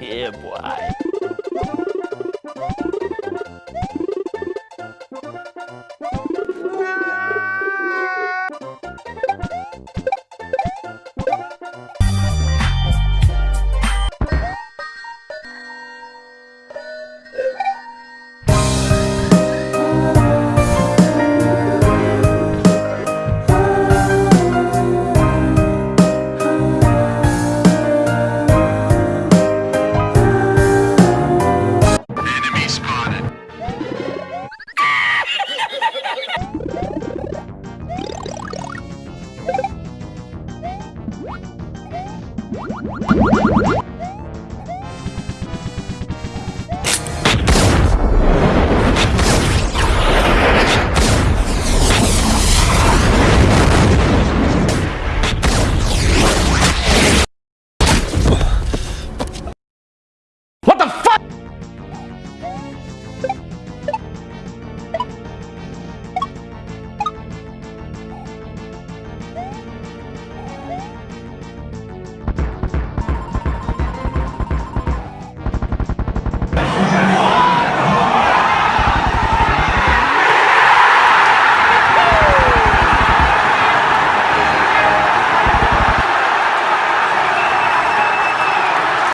Yeah, boy. ハハハハ!